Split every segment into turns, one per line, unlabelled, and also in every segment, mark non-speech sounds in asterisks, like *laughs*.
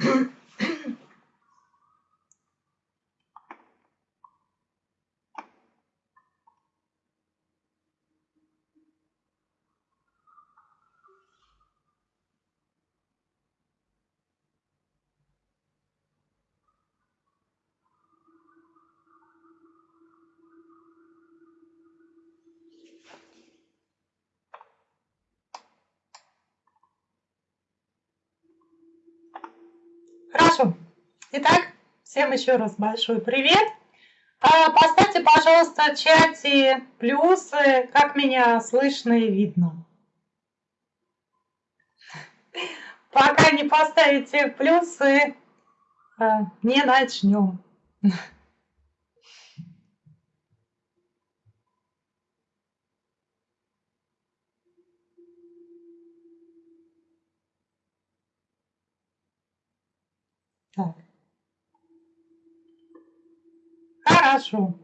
Mm-hmm. *laughs* Итак, всем еще раз большой привет. А, поставьте, пожалуйста, в чате плюсы, как меня слышно и видно. Пока не поставите плюсы, а, не начнем. Так. Хорошо.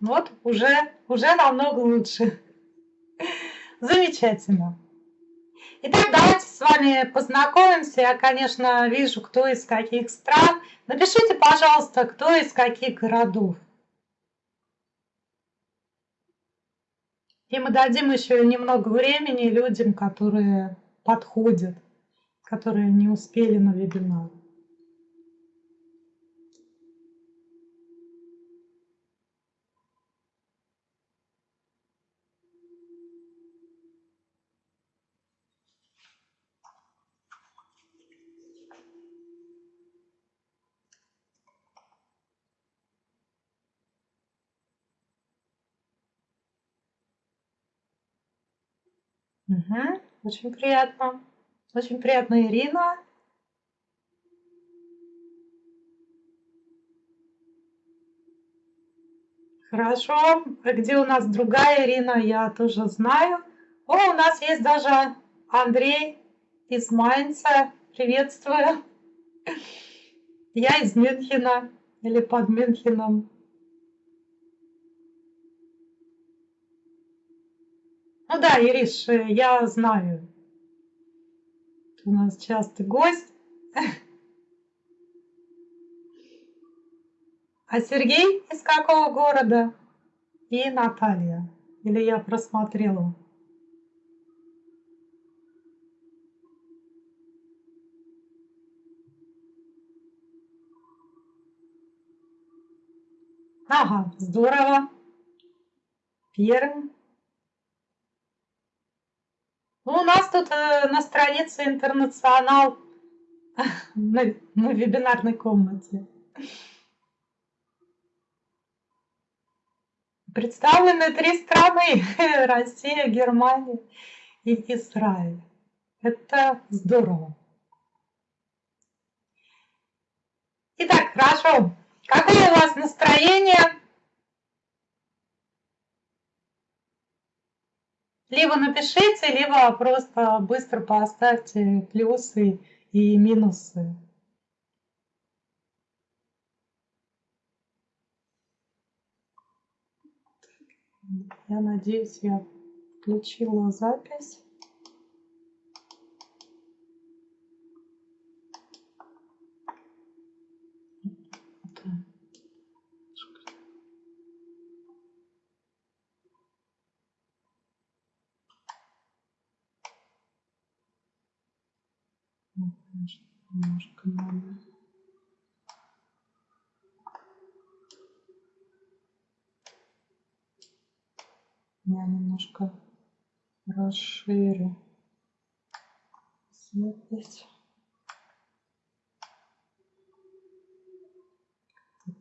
Вот уже, уже намного лучше. Замечательно. Итак, давайте с вами познакомимся. Я, конечно, вижу, кто из каких стран. Напишите, пожалуйста, кто из каких городов. И мы дадим еще немного времени людям, которые подходят, которые не успели на вебинар. Угу. Очень приятно. Очень приятно, Ирина. Хорошо. А где у нас другая Ирина, я тоже знаю. О, у нас есть даже Андрей из Майнца. Приветствую. *laughs* Я из Мюнхена или под Мюнхеном. Ну да, Ириш, э, я знаю. у нас часто гость. А Сергей из какого города? И Наталья. Или я просмотрела? Ага, здорово. Первым. Ну, у нас тут э, на странице интернационал *laughs* на, на вебинарной комнате. Представлены три страны. *laughs* Россия, Германия и Израиль. Это здорово. Итак, хорошо. Какое у вас настроение? Либо напишите, либо просто быстро поставьте плюсы и минусы. Я надеюсь, я включила запись. Немножко надо. Я немножко расширю запись.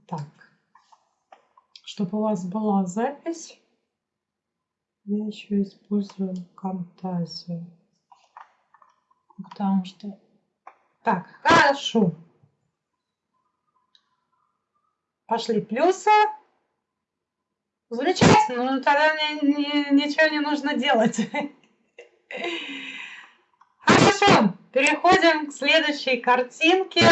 Так, чтобы у вас была запись, я еще использую фантазию, потому что так, хорошо. Пошли плюсы. Замечательно, ну тогда мне ничего не нужно делать. Хорошо, переходим к следующей картинке.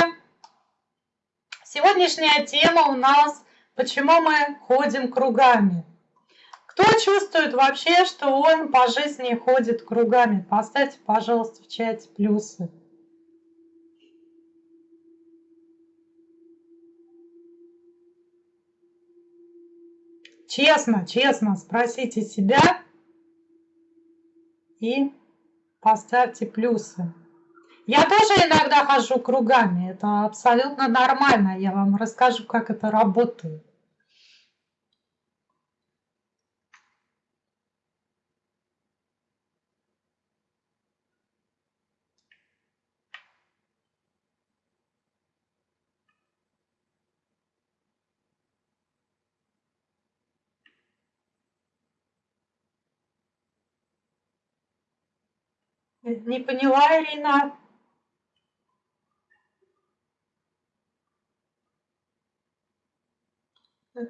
Сегодняшняя тема у нас «Почему мы ходим кругами?». Кто чувствует вообще, что он по жизни ходит кругами? Поставьте, пожалуйста, в чате плюсы. Честно, честно спросите себя и поставьте плюсы. Я тоже иногда хожу кругами, это абсолютно нормально, я вам расскажу, как это работает. Не поняла, Ирина.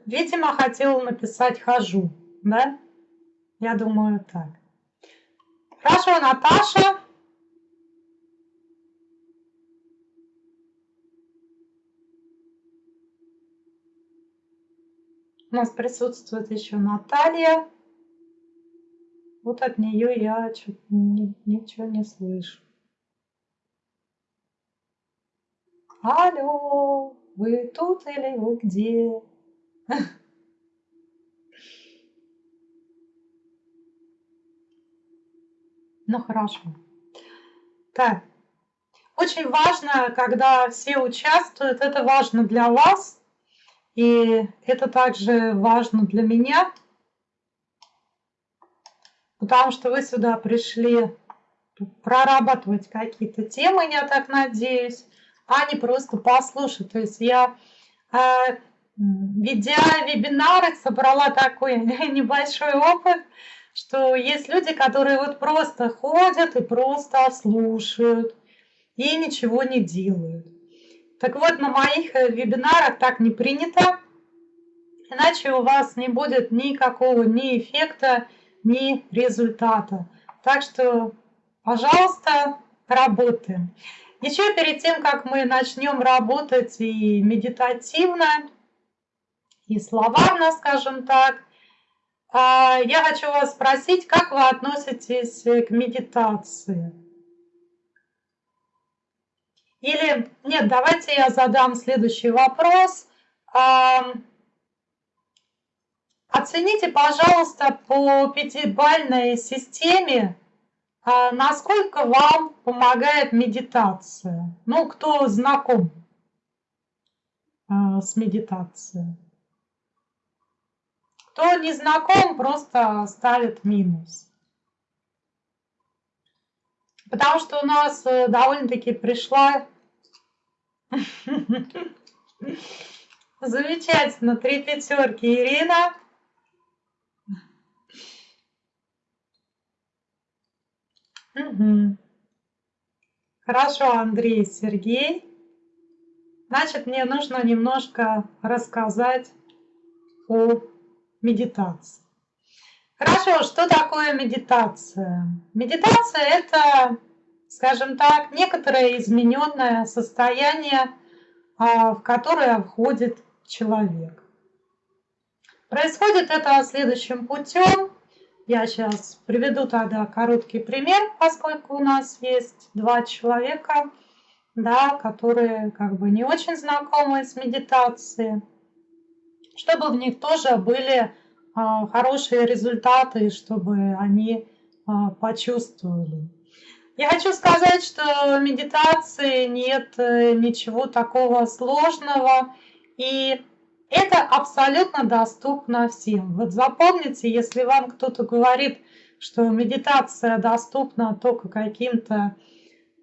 Видимо, хотела написать «хожу», да? Я думаю, так. Хорошо, Наташа. У нас присутствует еще Наталья. Вот от нее я чуть ничего не слышу. Алло, вы тут или вы где? *laughs* Ну хорошо. Так. Очень важно, когда все участвуют, это важно для вас, и это также важно для меня, потому что вы сюда пришли прорабатывать какие-то темы, я так надеюсь, а не просто послушать. То есть я, э, ведя вебинары, собрала такой *laughs* небольшой опыт, что есть люди, которые вот просто ходят и просто слушают и ничего не делают. Так вот, на моих э, вебинарах так не принято, иначе у вас не будет никакого ни эффекта, ни результата. Так что, пожалуйста, работаем. Еще перед тем, как мы начнем работать и медитативно, и словарно, скажем так, а, я хочу вас спросить, как вы относитесь к медитации? Или, нет, давайте я задам следующий вопрос. Оцените, пожалуйста, по пятибалльной системе, а, насколько вам помогает медитация. Ну, кто знаком а, с медитацией. Кто не знаком, просто ставит минус. Потому что у нас э, довольно-таки пришла *laughs* замечательно три пятерки Ирина. Угу. Хорошо, Андрей, Сергей. Значит, мне нужно немножко рассказать о медитации. Хорошо, что такое медитация? Медитация – это, скажем так, некоторое измененное состояние, а, в которое входит человек. Происходит это следующим путем. Я сейчас приведу тогда короткий пример, поскольку у нас есть два человека, да, которые как бы не очень знакомы с медитацией, чтобы в них тоже были а, хорошие результаты, чтобы они а, почувствовали. Я хочу сказать, что в медитации нет э, ничего такого сложного, и это абсолютно доступно всем. Вот запомните, если вам кто-то говорит, что медитация доступна только каким-то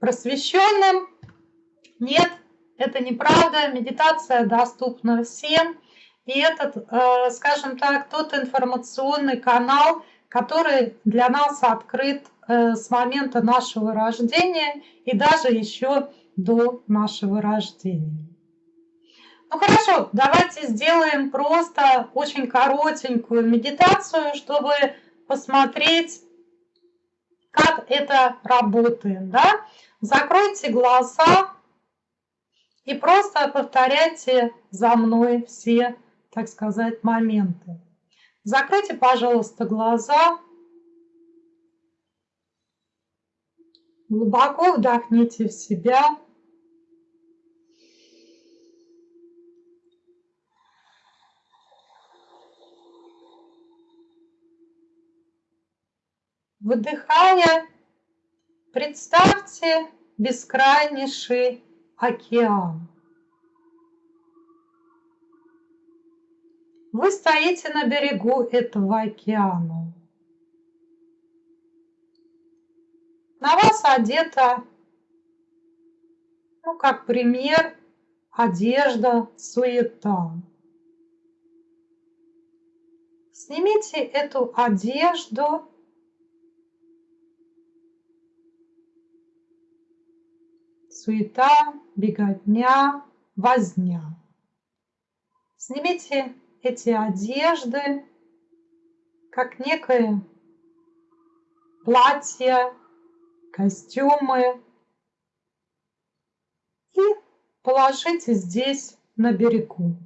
просвещенным, нет, это неправда. Медитация доступна всем. И этот, э, скажем так, тот информационный канал, который для нас открыт э, с момента нашего рождения и даже еще до нашего рождения. Ну хорошо, давайте сделаем просто очень коротенькую медитацию, чтобы посмотреть, как это работает. Да? Закройте глаза и просто повторяйте за мной все, так сказать, моменты. Закройте, пожалуйста, глаза. Глубоко вдохните в себя. Выдыхая, представьте бескрайнейший океан. Вы стоите на берегу этого океана. На вас одета, ну, как пример, одежда, суета. Снимите эту одежду суета, беготня, возня. Снимите эти одежды, как некое платье, костюмы и положите здесь на берегу.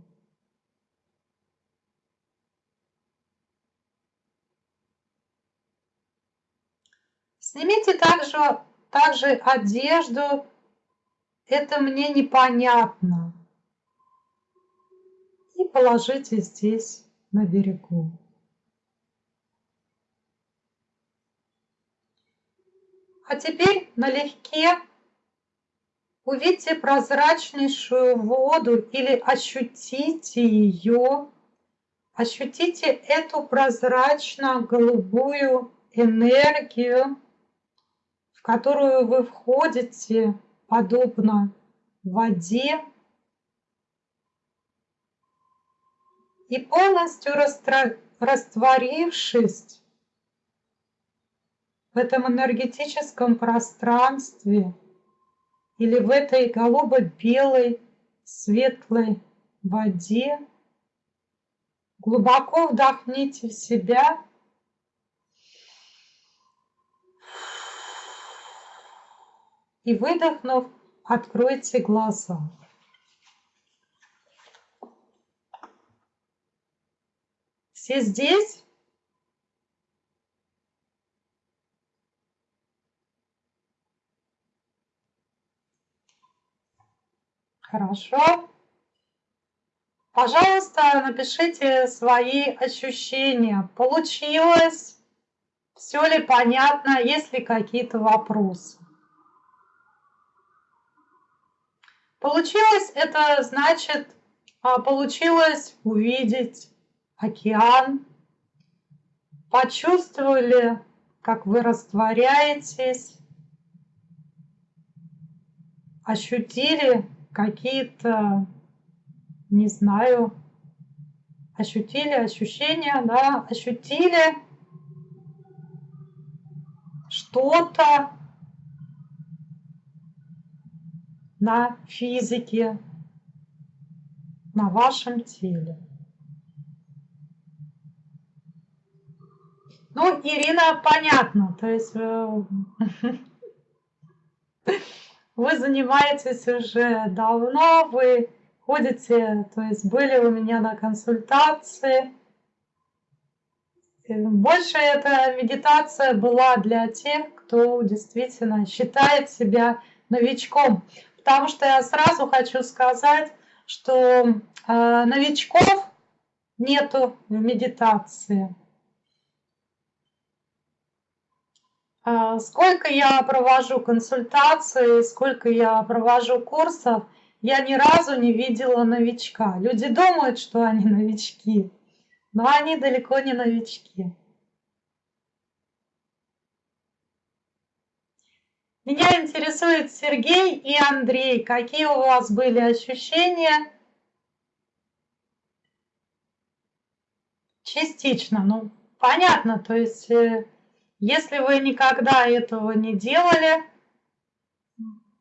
Снимите также, также одежду, это мне непонятно. И положите здесь на берегу. А теперь налегке увидьте прозрачнейшую воду или ощутите ее. Ощутите эту прозрачно-голубую энергию, в которую вы входите подобно воде и полностью растворившись в этом энергетическом пространстве или в этой голубо-белой светлой воде, глубоко вдохните в себя и выдохнув, откройте глаза. Все здесь? Хорошо. Пожалуйста, напишите свои ощущения. Получилось? Все ли понятно? Есть ли какие-то вопросы? Получилось это значит, а, получилось увидеть океан, почувствовали, как вы растворяетесь, ощутили какие-то, не знаю, ощутили ощущения, да, ощутили что-то, на физике, на вашем теле. Ну, Ирина, понятно, то есть э, *laughs* вы занимаетесь уже давно, вы ходите, то есть были у меня на консультации. Больше эта медитация была для тех, кто действительно считает себя новичком. Потому что я сразу хочу сказать, что э, новичков нету в медитации. Э, сколько я провожу консультации, сколько я провожу курсов, я ни разу не видела новичка. Люди думают, что они новички, но они далеко не новички. Меня интересует Сергей и Андрей. Какие у вас были ощущения? Частично, ну, понятно. То есть, э, если вы никогда этого не делали,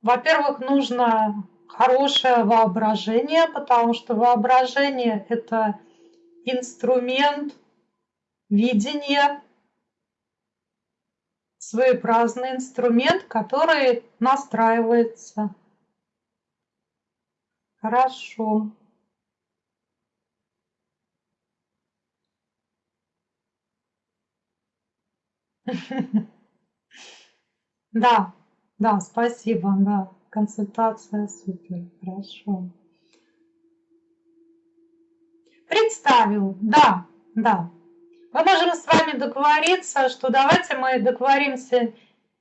во-первых, нужно хорошее воображение, потому что воображение – это инструмент видения, своеобразный инструмент, который настраивается. Хорошо. *laughs* Да, да, спасибо, да, консультация супер, хорошо. Представил, да, да. Мы можем с вами договориться, что давайте мы договоримся,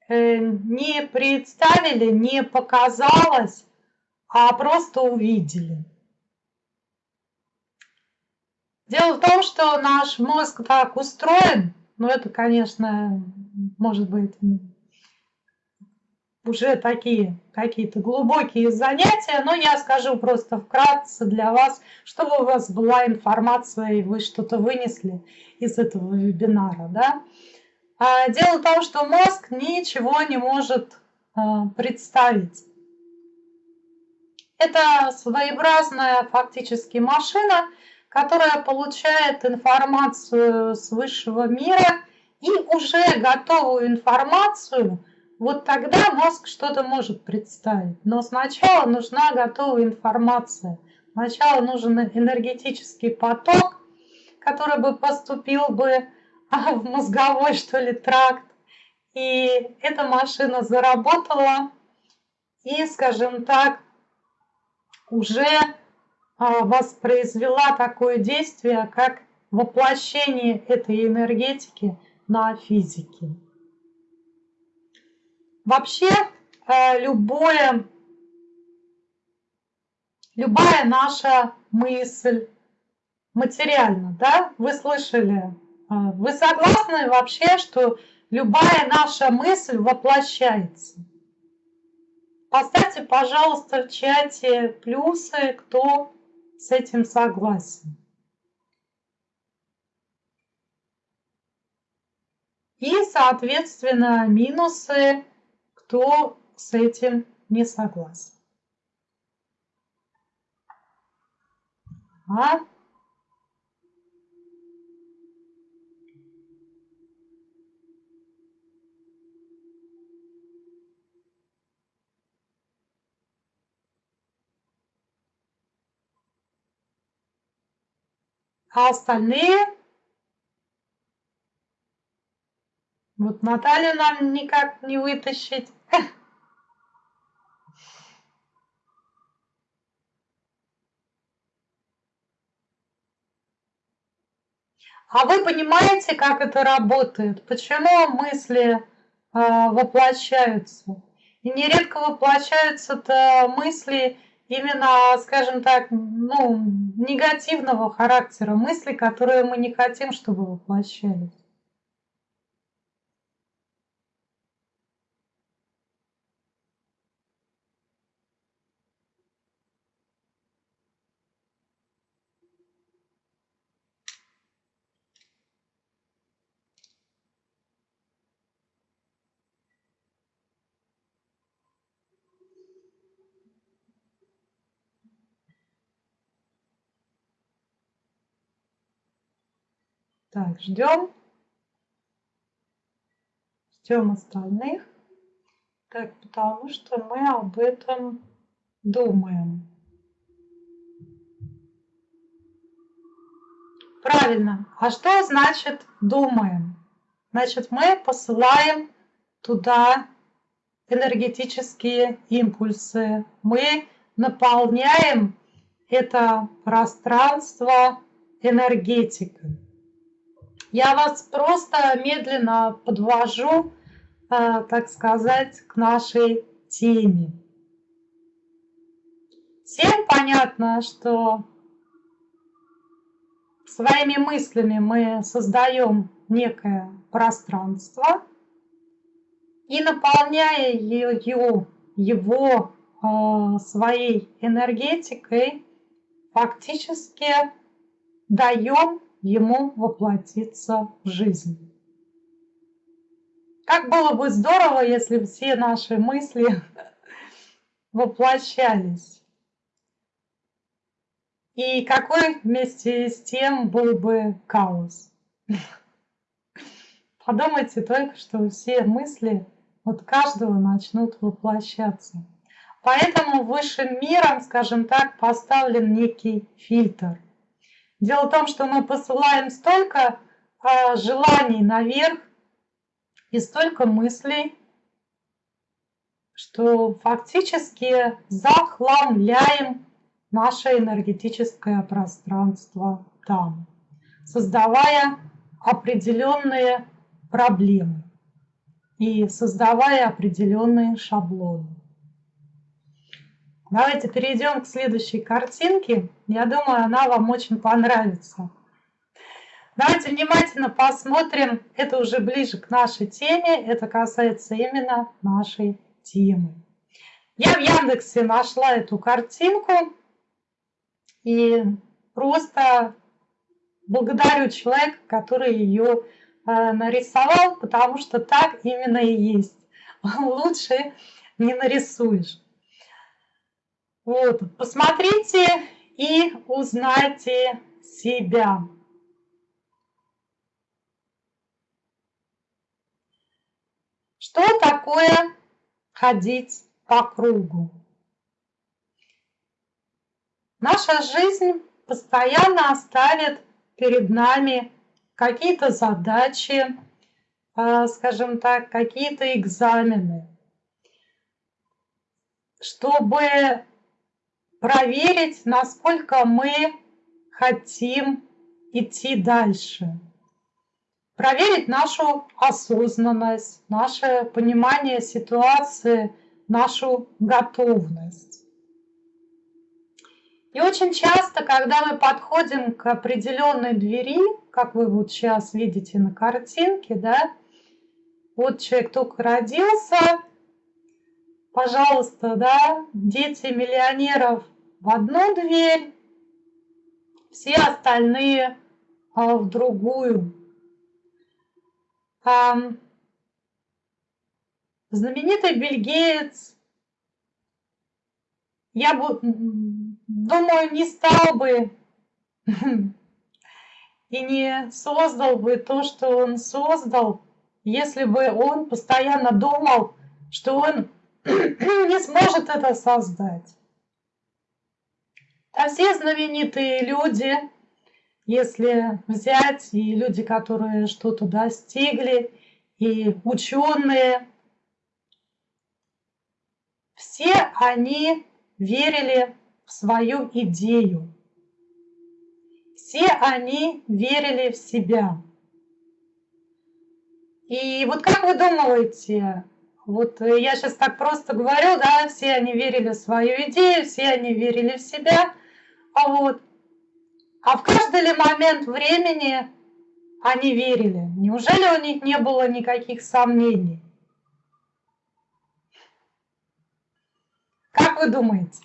э, не представили, не показалось, а просто увидели. Дело в том, что наш мозг так устроен, но это, конечно, может быть уже такие какие-то глубокие занятия, но я скажу просто вкратце для вас, чтобы у вас была информация и вы что-то вынесли из этого вебинара. Да? А дело в том, что мозг ничего не может а, представить. Это своеобразная фактически машина, которая получает информацию с высшего мира и уже готовую информацию – вот тогда мозг что-то может представить. Но сначала нужна готовая информация. Сначала нужен энергетический поток, который бы поступил бы а, в мозговой, что ли, тракт. И эта машина заработала и, скажем так, уже а, воспроизвела такое действие, как воплощение этой энергетики на физике. Вообще э, любое, любая наша мысль материальна, да? Вы слышали? Э, вы согласны вообще, что любая наша мысль воплощается? Поставьте, пожалуйста, в чате плюсы, кто с этим согласен. И, соответственно, минусы кто с этим не согласен. А? А остальные? Вот Наталью нам никак не вытащить. А вы понимаете, как это работает? Почему мысли э, воплощаются? И нередко воплощаются-то мысли именно, скажем так, ну, негативного характера, мысли, которые мы не хотим, чтобы воплощались. Так, ждем. Ждем остальных. Так, потому что мы об этом думаем. Правильно. А что значит думаем? Значит, мы посылаем туда энергетические импульсы. Мы наполняем это пространство энергетикой. Я вас просто медленно подвожу, э, так сказать, к нашей теме. Всем понятно, что своими мыслями мы создаем некое пространство и наполняя ее, его э, своей энергетикой, фактически даем ему воплотиться в жизнь. Как было бы здорово, если все наши мысли *laughs* воплощались. И какой вместе с тем был бы хаос. *laughs* Подумайте только, что все мысли от каждого начнут воплощаться. Поэтому высшим миром, скажем так, поставлен некий фильтр – Дело в том, что мы посылаем столько э, желаний наверх и столько мыслей, что фактически захламляем наше энергетическое пространство там, создавая определенные проблемы и создавая определенные шаблоны. Давайте перейдем к следующей картинке. Я думаю, она вам очень понравится. Давайте внимательно посмотрим. Это уже ближе к нашей теме. Это касается именно нашей темы. Я в Яндексе нашла эту картинку и просто благодарю человека, который ее э, нарисовал, потому что так именно и есть. *laughs* Лучше не нарисуешь. Вот, посмотрите и узнайте себя. Что такое ходить по кругу? Наша жизнь постоянно ставит перед нами какие-то задачи, а, скажем так, какие-то экзамены, чтобы проверить, насколько мы хотим идти дальше. Проверить нашу осознанность, наше понимание ситуации, нашу готовность. И очень часто, когда мы подходим к определенной двери, как вы вот сейчас видите на картинке, да, вот человек только родился, пожалуйста, да, дети миллионеров в одну дверь, все остальные а, в другую. Знаменитый бельгиец, я бы, думаю, не стал бы *laughs* и не создал бы то, что он создал, если бы он постоянно думал, что он *clears throat* не сможет это создать. А все знаменитые люди, если взять и люди, которые что-то достигли, и ученые, все они верили в свою идею. Все они верили в себя. И вот как вы думаете, вот я сейчас так просто говорю, да, все они верили в свою идею, все они верили в себя, вот. А в каждый ли момент времени они верили? Неужели у них не было никаких сомнений? Как вы думаете?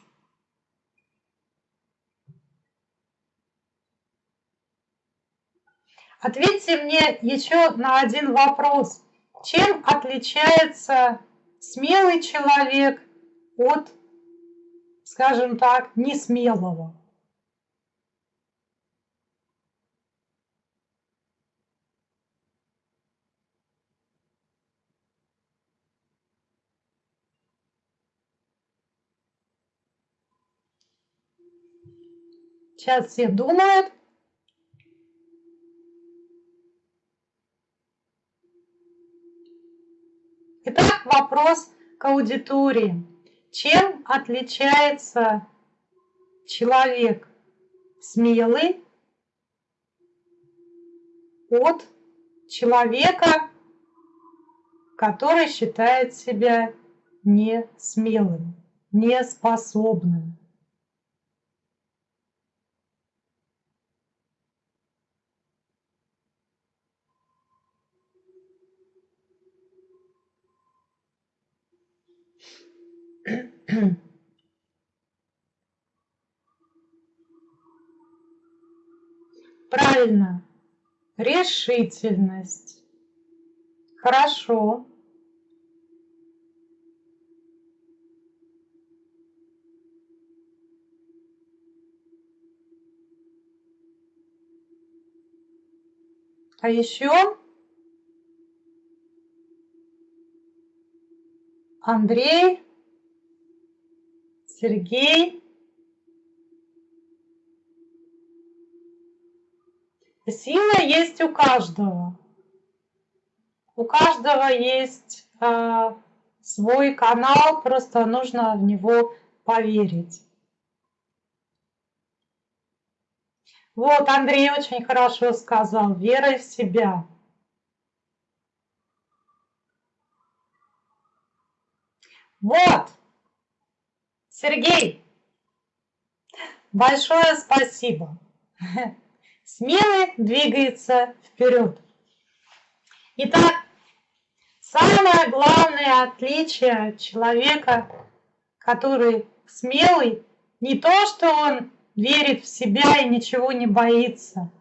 Ответьте мне еще на один вопрос. Чем отличается смелый человек от, скажем так, несмелого? Сейчас все думают. Итак, вопрос к аудитории. Чем отличается человек смелый от человека, который считает себя не смелым, неспособным? Правильно. Решительность. Хорошо. А еще Андрей Сергей. Сила есть у каждого. У каждого есть э, свой канал, просто нужно в него поверить. Вот, Андрей очень хорошо сказал, верой в себя. Вот, Сергей, большое спасибо. *laughs* Смелый двигается вперед. Итак, самое главное отличие человека, который смелый, не то, что он верит в себя и ничего не боится,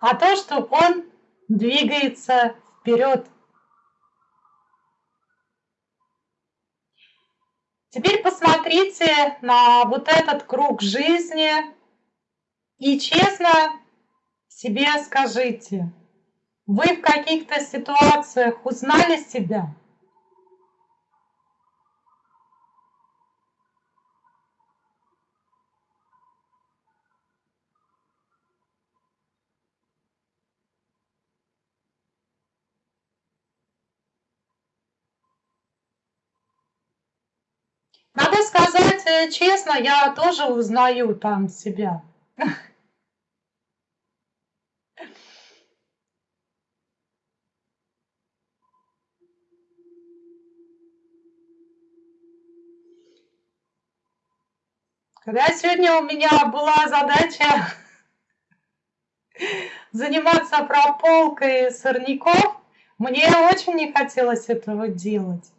а то, что он двигается вперед. Теперь посмотрите на вот этот круг жизни и честно себе скажите, вы в каких-то ситуациях узнали себя? Надо сказать э, честно, я тоже узнаю там себя. *laughs* Когда сегодня у меня была задача заниматься прополкой сорняков, мне очень не хотелось этого делать.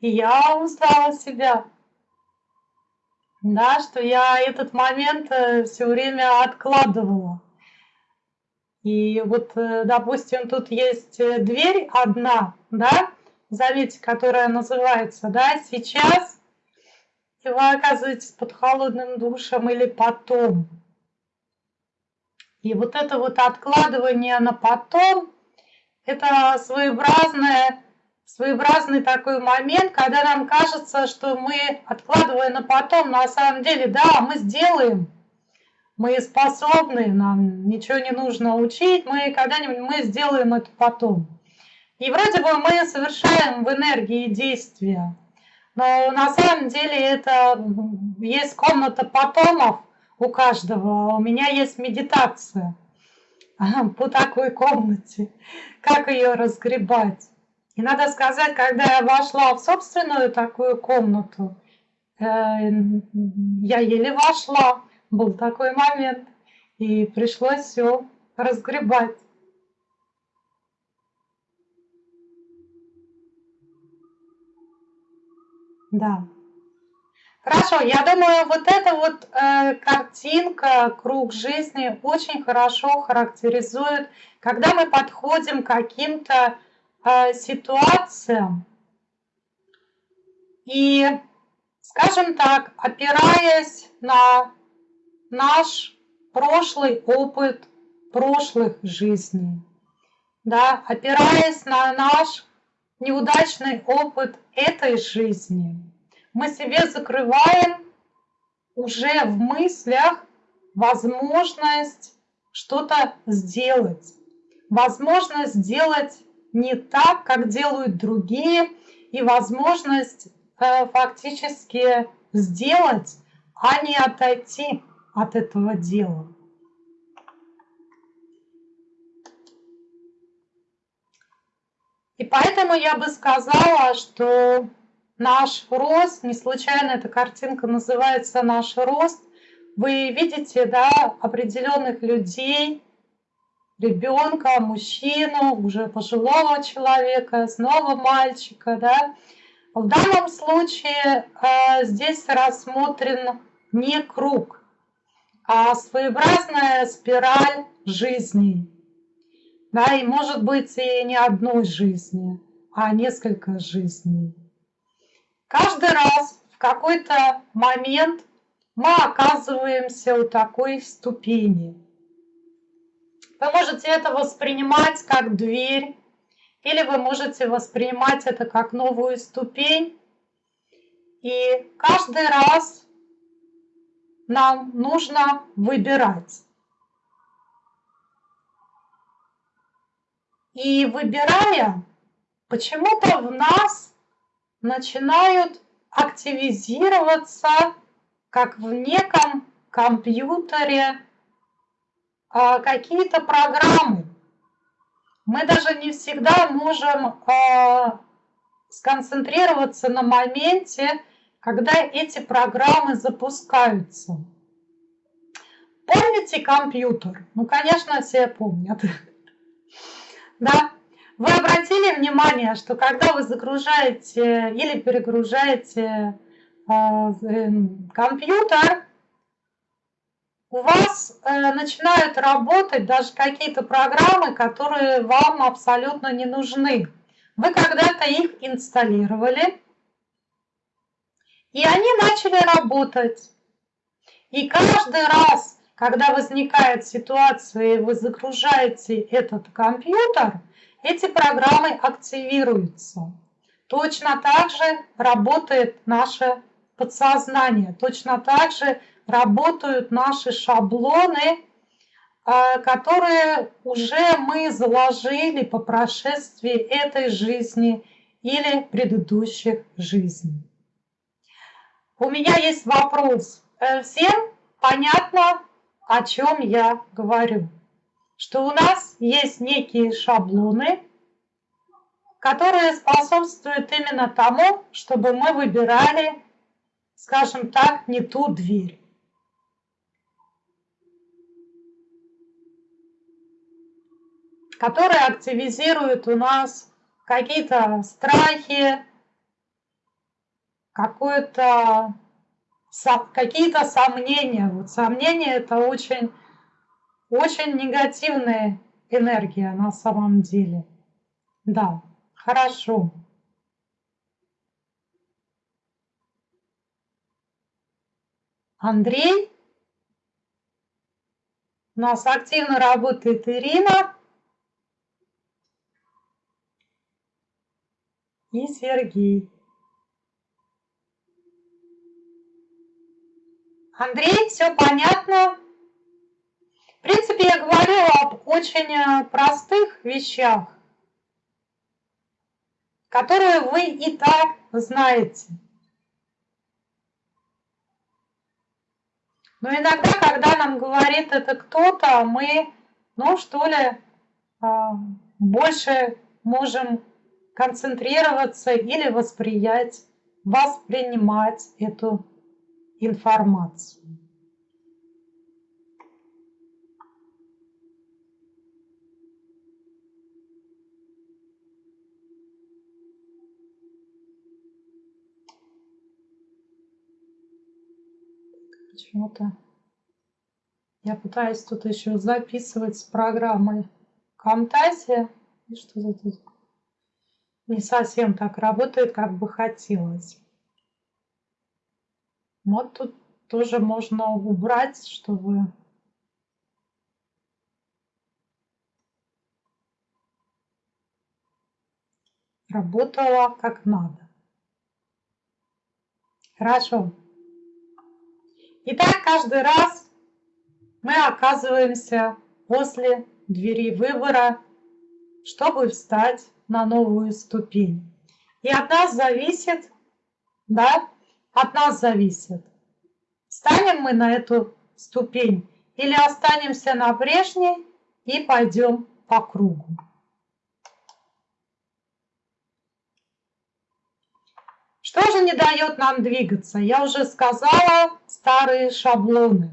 И я узнала себя. Да, что я этот момент э, все время откладывала. И вот, э, допустим, тут есть э, дверь одна, да, заметьте, которая называется, да, сейчас и вы оказываетесь под холодным душем или потом. И вот это вот откладывание на потом, это своеобразное, своеобразный такой момент, когда нам кажется, что мы, откладывая на потом, на самом деле, да, мы сделаем, мы способны, нам ничего не нужно учить, мы когда-нибудь мы сделаем это потом. И вроде бы мы совершаем в энергии действия, но на самом деле это есть комната потомов у каждого. У меня есть медитация *laughs* по такой комнате, как ее разгребать. И надо сказать, когда я вошла в собственную такую комнату, э, я еле вошла, был такой момент, и пришлось все разгребать. Да. Хорошо, я думаю, вот эта вот э, картинка, круг жизни очень хорошо характеризует, когда мы подходим к каким-то э, ситуациям и, скажем так, опираясь на наш прошлый опыт прошлых жизней, да, опираясь на наш неудачный опыт этой жизни, мы себе закрываем уже в мыслях возможность что-то сделать, возможность сделать не так, как делают другие, и возможность э, фактически сделать, а не отойти от этого дела. И поэтому я бы сказала, что наш рост, не случайно эта картинка называется «Наш рост», вы видите да, определенных людей, ребенка, мужчину, уже пожилого человека, снова мальчика. Да? В данном случае э, здесь рассмотрен не круг, а своеобразная спираль жизни да, и может быть и не одной жизни, а несколько жизней. Каждый раз в какой-то момент мы оказываемся у такой ступени. Вы можете это воспринимать как дверь, или вы можете воспринимать это как новую ступень. И каждый раз нам нужно выбирать. И выбирая, почему-то в нас начинают активизироваться, как в неком компьютере какие-то программы. Мы даже не всегда можем а, сконцентрироваться на моменте, когда эти программы запускаются. Помните компьютер? Ну, конечно, все помнят. *laughs* Да? Вы обратили внимание, что когда вы загружаете или перегружаете э, компьютер, у вас э, начинают работать даже какие-то программы, которые вам абсолютно не нужны. Вы когда-то их инсталлировали, и они начали работать. И каждый раз, когда возникает ситуация, и вы загружаете этот компьютер, эти программы активируются. Точно так же работает наше подсознание, точно так же работают наши шаблоны, а, которые уже мы заложили по прошествии этой жизни или предыдущих жизней. У меня есть вопрос. Э, всем понятно, о чем я говорю? Что у нас есть некие шаблоны, которые способствуют именно тому, чтобы мы выбирали, скажем так, не ту дверь. Которые активизируют у нас какие-то страхи, какое-то какие-то сомнения. Вот сомнения это очень, очень негативная энергия на самом деле. Да, хорошо. Андрей. У нас активно работает Ирина. И Сергей. Андрей, все понятно? В принципе, я говорила об очень э, простых вещах, которые вы и так знаете. Но иногда, когда нам говорит это кто-то, мы, ну что ли, а, больше можем концентрироваться или восприять, воспринимать эту информацию. Почему-то я пытаюсь тут еще записывать с программой Camtasia. И что за тут? Не совсем так работает, как бы хотелось. Вот тут тоже можно убрать, чтобы работала как надо. Хорошо. Итак, каждый раз мы оказываемся после двери выбора, чтобы встать на новую ступень. И от нас зависит, да, от нас зависит, встанем мы на эту ступень или останемся на прежней и пойдем по кругу. Что же не дает нам двигаться? Я уже сказала, старые шаблоны.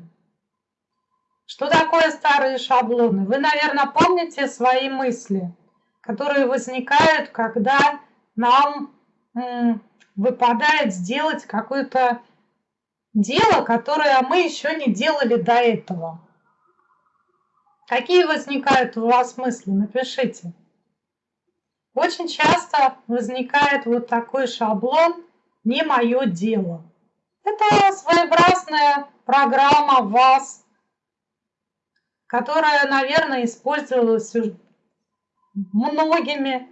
Что такое старые шаблоны? Вы, наверное, помните свои мысли – которые возникают, когда нам выпадает сделать какое-то дело, которое мы еще не делали до этого. Какие возникают у вас мысли? Напишите. Очень часто возникает вот такой шаблон «не мое дело». Это своеобразная программа вас, которая, наверное, использовалась многими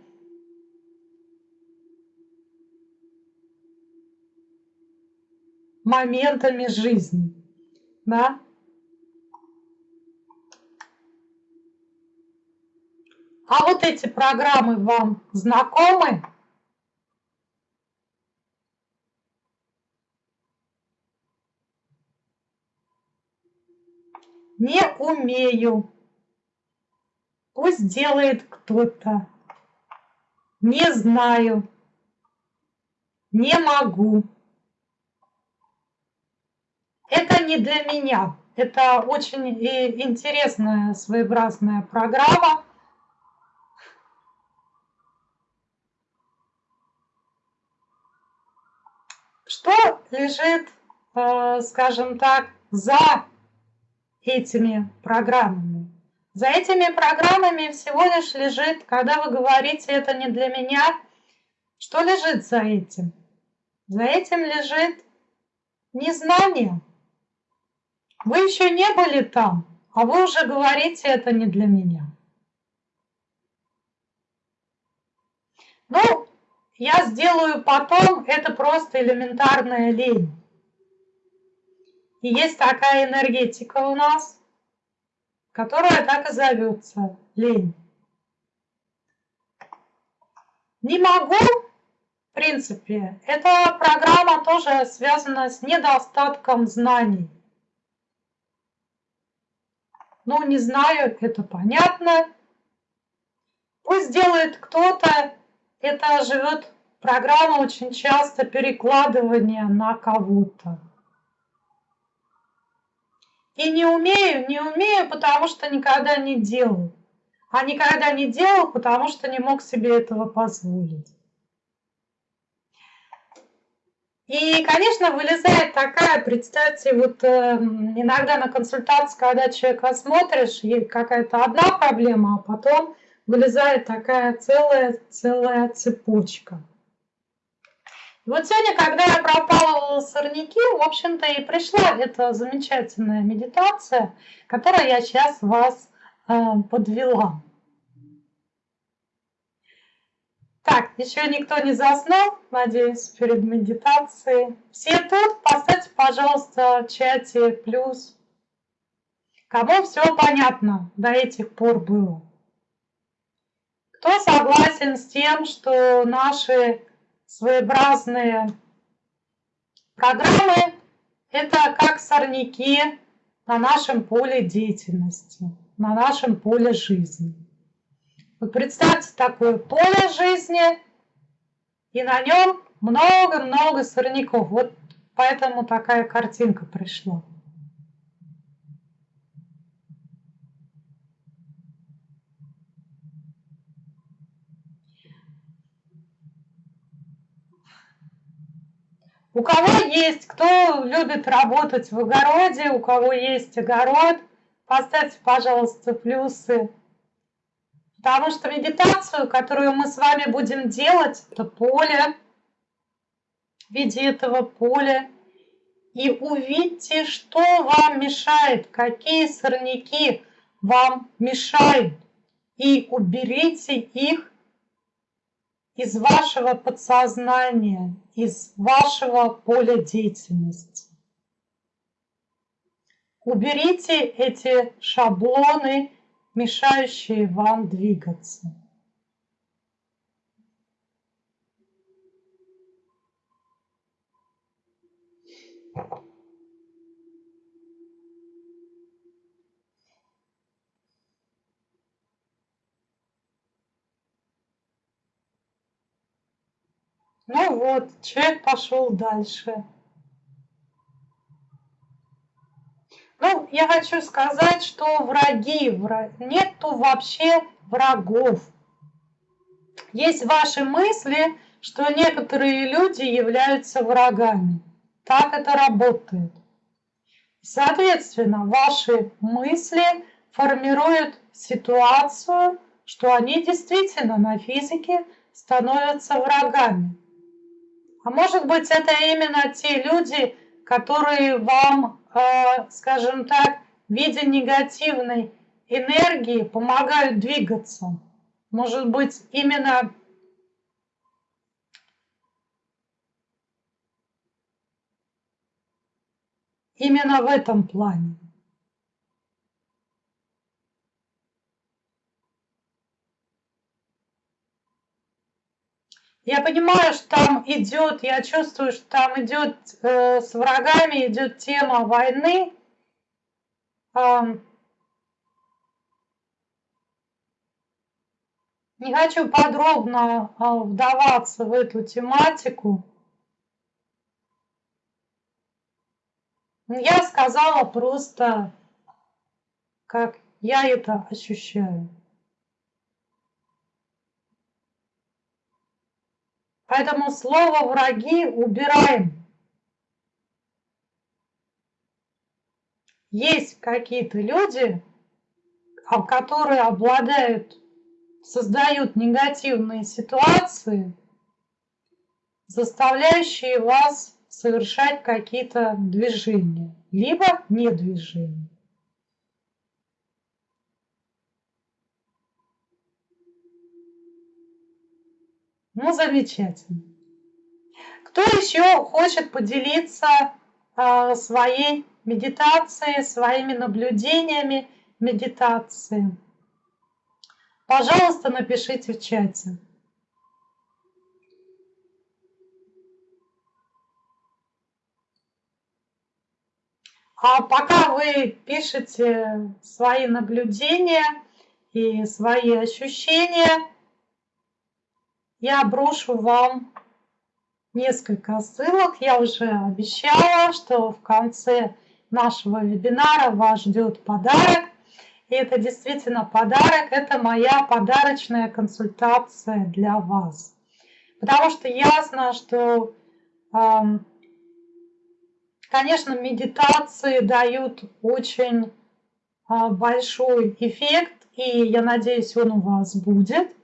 моментами жизни. Да? А вот эти программы вам знакомы? не умею. Пусть делает кто-то. Не знаю. Не могу. Это не для меня. Это очень интересная своеобразная программа. Что лежит, э, скажем так, за этими программами? За этими программами всего лишь лежит, когда вы говорите «это не для меня», что лежит за этим? За этим лежит незнание. Вы еще не были там, а вы уже говорите «это не для меня». Ну, я сделаю потом, это просто элементарная лень. И есть такая энергетика у нас, которая так и зовется – лень. Не могу, в принципе, эта программа тоже связана с недостатком знаний. Ну, не знаю, это понятно. Пусть делает кто-то, это живет программа очень часто перекладывания на кого-то. И не умею, не умею, потому что никогда не делал. А никогда не делал, потому что не мог себе этого позволить. И, конечно, вылезает такая, представьте, вот э, иногда на консультации, когда человека смотришь, есть какая-то одна проблема, а потом вылезает такая целая, целая цепочка. И вот сегодня, когда я пропала сорняки, в общем-то и пришла эта замечательная медитация, которой я сейчас вас э, подвела. Так, еще никто не заснул, надеюсь, перед медитацией. Все тут? Поставьте, пожалуйста, в чате плюс. Кому все понятно до этих пор было? Кто согласен с тем, что наши своеобразные программы – это как сорняки на нашем поле деятельности, на нашем поле жизни? Вот представьте такое поле жизни, и на нем много-много сорняков. Вот поэтому такая картинка пришла. У кого есть, кто любит работать в огороде, у кого есть огород, поставьте, пожалуйста, плюсы. Потому что медитацию, которую мы с вами будем делать, это поле, в виде этого поля. И увидьте, что вам мешает, какие сорняки вам мешают. И уберите их из вашего подсознания, из вашего поля деятельности. Уберите эти шаблоны мешающие вам двигаться. Ну вот, человек пошел дальше. Ну, я хочу сказать, что враги, враг... нету вообще врагов. Есть ваши мысли, что некоторые люди являются врагами. Так это работает. Соответственно, ваши мысли формируют ситуацию, что они действительно на физике становятся врагами. А может быть, это именно те люди, которые вам Э, скажем так, в виде негативной энергии помогают двигаться. Может быть, именно именно в этом плане. Я понимаю, что там идет, я чувствую, что там идет э, с врагами, идет тема войны. Эм, не хочу подробно э, вдаваться в эту тематику. Я сказала просто, как я это ощущаю. Поэтому слово «враги» убираем. Есть какие-то люди, а, которые обладают, создают негативные ситуации, заставляющие вас совершать какие-то движения, либо не Ну, замечательно. Кто еще хочет поделиться э, своей медитацией, своими наблюдениями медитации? Пожалуйста, напишите в чате. А пока вы пишете свои наблюдения и свои ощущения, я брошу вам несколько ссылок. Я уже обещала, что в конце нашего вебинара вас ждет подарок. И это действительно подарок, это моя подарочная консультация для вас. Потому что ясно, что, конечно, медитации дают очень а, большой эффект, и я надеюсь, он у вас будет.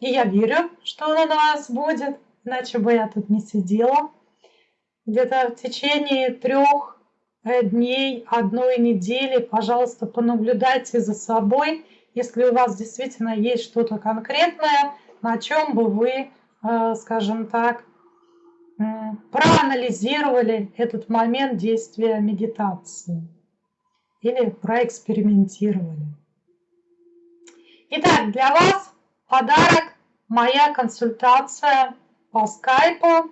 И я верю, что он у нас будет, иначе бы я тут не сидела. Где-то в течение трех э, дней, одной недели, пожалуйста, понаблюдайте за собой, если у вас действительно есть что-то конкретное, на чем бы вы, э, скажем так, проанализировали этот момент действия медитации или проэкспериментировали. Итак, для вас подарок моя консультация по скайпу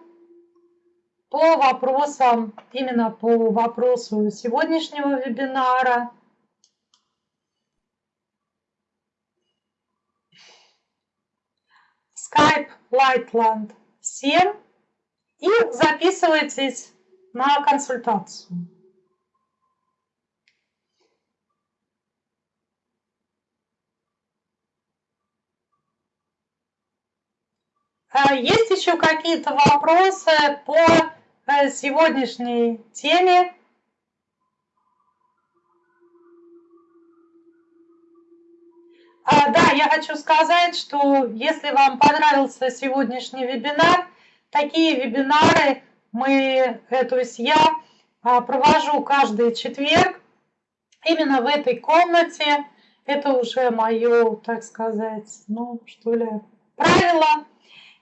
по вопросам, именно по вопросу сегодняшнего вебинара. Skype Lightland 7 и записывайтесь на консультацию. Есть еще какие-то вопросы по э, сегодняшней теме? А, да, я хочу сказать, что если вам понравился сегодняшний вебинар, такие вебинары мы, то есть я а, провожу каждый четверг именно в этой комнате. Это уже мое, так сказать, ну что ли, правило.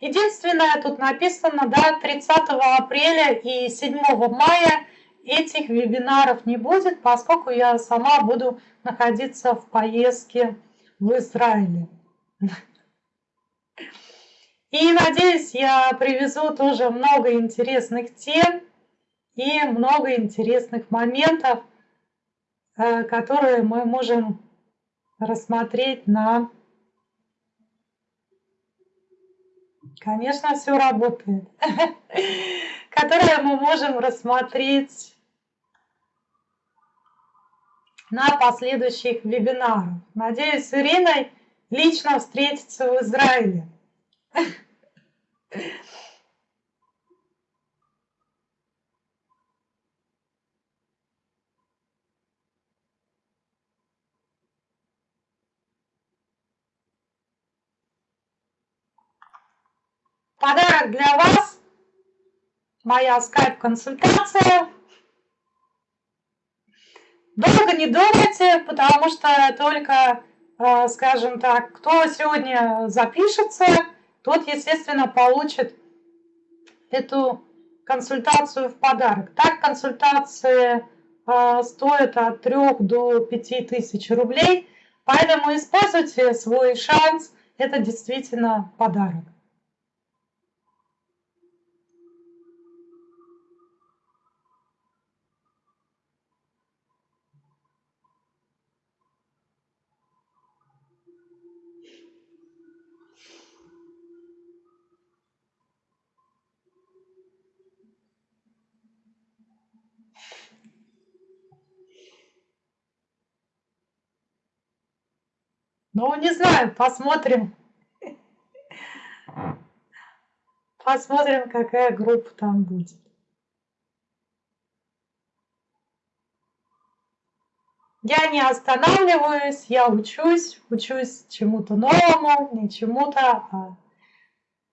Единственное, тут написано, да, 30 апреля и 7 мая этих вебинаров не будет, поскольку я сама буду находиться в поездке в Израиле. И надеюсь, я привезу тоже много интересных тем и много интересных моментов, э, которые мы можем рассмотреть на Конечно, все работает. *laughs* Которое мы можем рассмотреть на последующих вебинарах. Надеюсь, с Ириной лично встретиться в Израиле. Для вас. Моя скайп-консультация. Долго не думайте, потому что только, э, скажем так, кто сегодня запишется, тот, естественно, получит эту консультацию в подарок. Так консультации э, стоят от 3 до 5 тысяч рублей, поэтому используйте свой шанс, это действительно подарок. Ну, не знаю, посмотрим. Посмотрим, какая группа там будет. Я не останавливаюсь, я учусь, учусь чему-то новому, не чему-то, а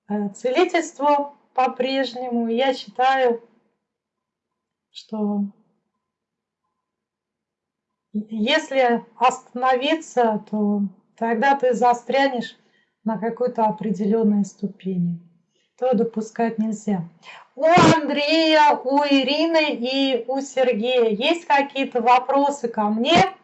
э, целительству по-прежнему. Я считаю, что если остановиться, то тогда ты застрянешь на какой-то определенной ступени. То допускать нельзя. У Андрея, у Ирины и у Сергея есть какие-то вопросы ко мне?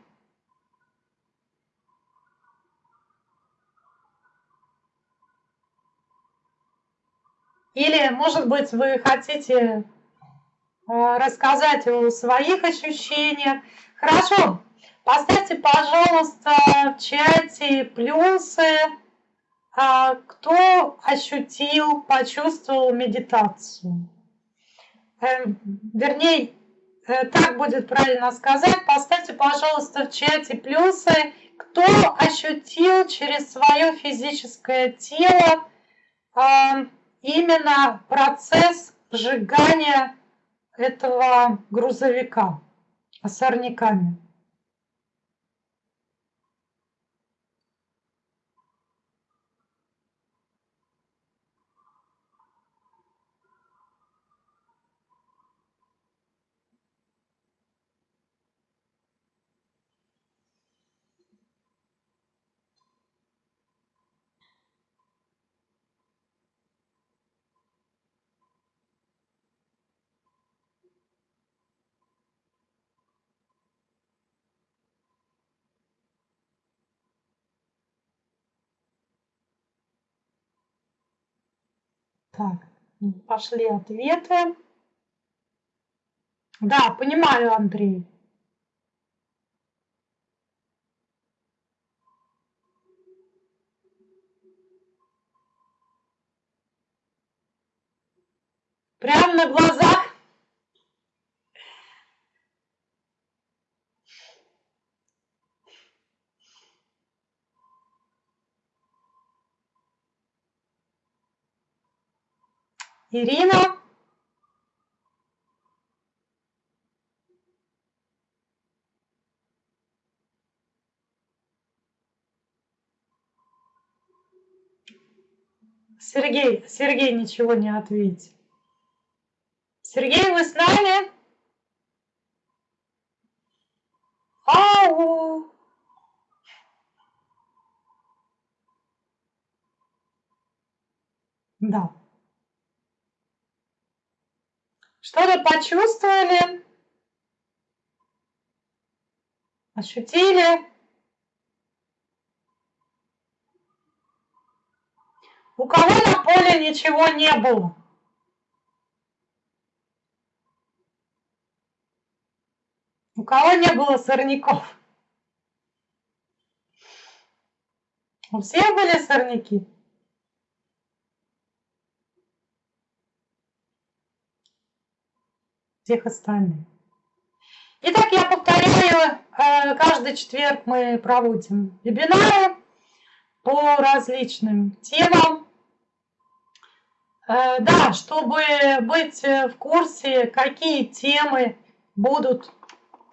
Или, может быть, вы хотите э, рассказать о своих ощущениях. Хорошо, поставьте, пожалуйста, в чате плюсы, а, кто ощутил, почувствовал медитацию. Эм, вернее, э, так будет правильно сказать. Поставьте, пожалуйста, в чате плюсы, кто ощутил через свое физическое тело а, именно процесс сжигания этого грузовика сорняками. Так, пошли ответы. Да, понимаю, Андрей. Ирина. Сергей, Сергей ничего не ответил. Сергей, вы с нами? Ау! Да. Что-то почувствовали? Ощутили? У кого на поле ничего не было? У кого не было сорняков? У всех были сорняки? Всех остальных. Итак, я повторяю, э, каждый четверг мы проводим вебинары по различным темам. Э, да, чтобы быть в курсе, какие темы будут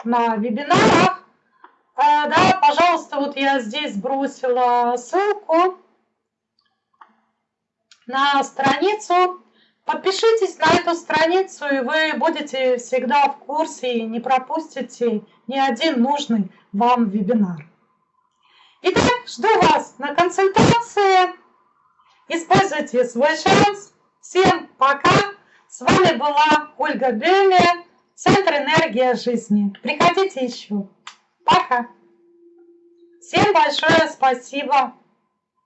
на вебинарах, э, да, пожалуйста, вот я здесь бросила ссылку на страницу Подпишитесь на эту страницу, и вы будете всегда в курсе и не пропустите ни один нужный вам вебинар. Итак, жду вас на консультации. Используйте свой шанс. Всем пока. С вами была Ольга Бельня, Центр энергии жизни. Приходите еще. Пока. Всем большое спасибо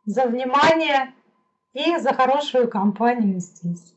за внимание и за хорошую компанию здесь.